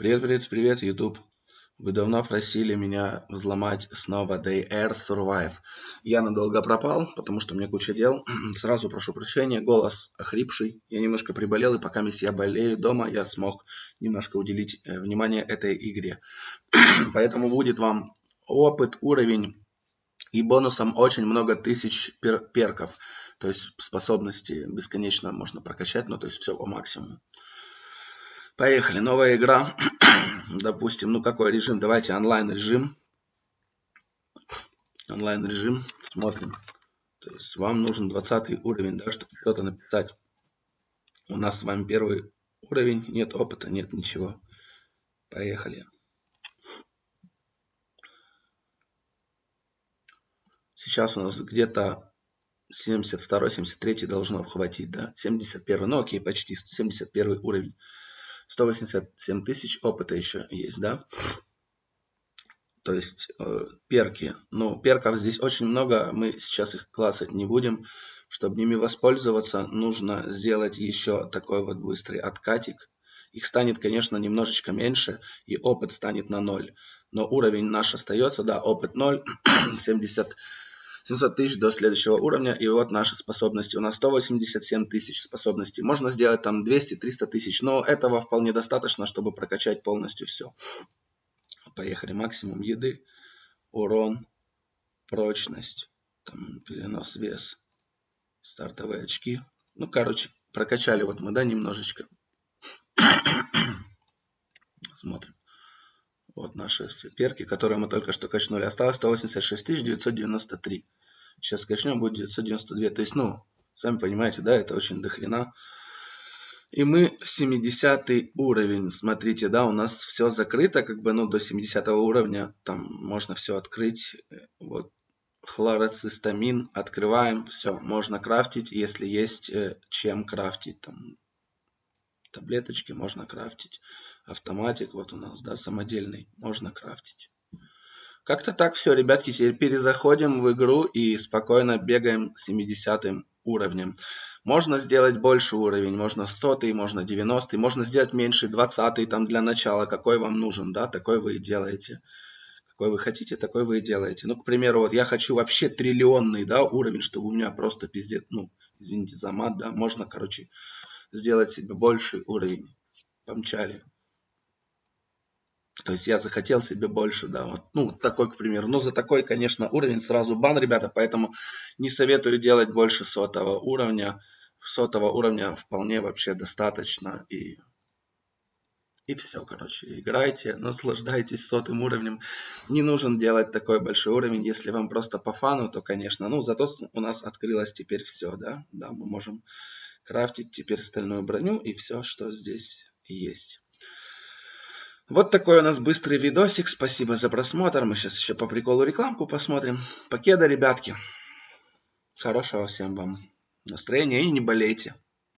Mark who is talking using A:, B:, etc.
A: Привет, привет, привет, YouTube. Вы давно просили меня взломать снова DR Survive. Я надолго пропал, потому что мне куча дел. Сразу прошу прощения, голос охрипший. Я немножко приболел, и пока я болею дома, я смог немножко уделить э, внимание этой игре. Поэтому будет вам опыт, уровень и бонусом очень много тысяч пер перков. То есть способности бесконечно можно прокачать, ну то есть все по максимуму. Поехали, новая игра. Допустим, ну какой режим? Давайте онлайн режим. Онлайн режим. Смотрим. То есть вам нужен 20 уровень, да, чтобы что-то написать. У нас с вами первый уровень. Нет опыта, нет ничего. Поехали. Сейчас у нас где-то 72-73 должно хватить, да? 71, ну окей, почти 71 уровень. 187 тысяч опыта еще есть, да? То есть э, перки. Ну, перков здесь очень много, мы сейчас их классать не будем. Чтобы ними воспользоваться, нужно сделать еще такой вот быстрый откатик. Их станет, конечно, немножечко меньше, и опыт станет на 0. Но уровень наш остается, да, опыт 0, 70 700 тысяч до следующего уровня. И вот наши способности. У нас 187 тысяч способностей. Можно сделать там 200-300 тысяч. Но этого вполне достаточно, чтобы прокачать полностью все. Поехали. Максимум еды, урон, прочность, там, перенос вес, стартовые очки. Ну, короче, прокачали вот мы, да, немножечко. Смотрим. Вот наши все перки, которые мы только что качнули. Осталось 186 993. Сейчас качнем, будет 992. То есть, ну, сами понимаете, да, это очень дохрена. И мы 70 уровень. Смотрите, да, у нас все закрыто, как бы, ну, до 70 уровня. Там можно все открыть. Вот, хлороцистамин. Открываем, все, можно крафтить, если есть э, чем крафтить. Там таблеточки можно крафтить. Автоматик вот у нас, да, самодельный, можно крафтить. Как-то так все, ребятки, теперь перезаходим в игру и спокойно бегаем 70 уровнем. Можно сделать больше уровень, можно 100, можно 90, можно сделать меньше 20 там для начала, какой вам нужен, да, такой вы и делаете. Какой вы хотите, такой вы и делаете. Ну, к примеру, вот я хочу вообще триллионный, да, уровень, чтобы у меня просто пиздец, ну, извините за мат, да, можно, короче, сделать себе больший уровень. Помчали. То есть я захотел себе больше, да, вот, ну, такой, к примеру. Но за такой, конечно, уровень сразу бан, ребята, поэтому не советую делать больше сотого уровня. Сотого уровня вполне вообще достаточно. И, и все, короче, играйте, наслаждайтесь сотым уровнем. Не нужен делать такой большой уровень, если вам просто по фану, то, конечно, ну, зато у нас открылось теперь все, да, да, мы можем крафтить теперь стальную броню и все, что здесь есть. Вот такой у нас быстрый видосик. Спасибо за просмотр. Мы сейчас еще по приколу рекламку посмотрим. Покеда, ребятки. Хорошего всем вам настроения и не болейте.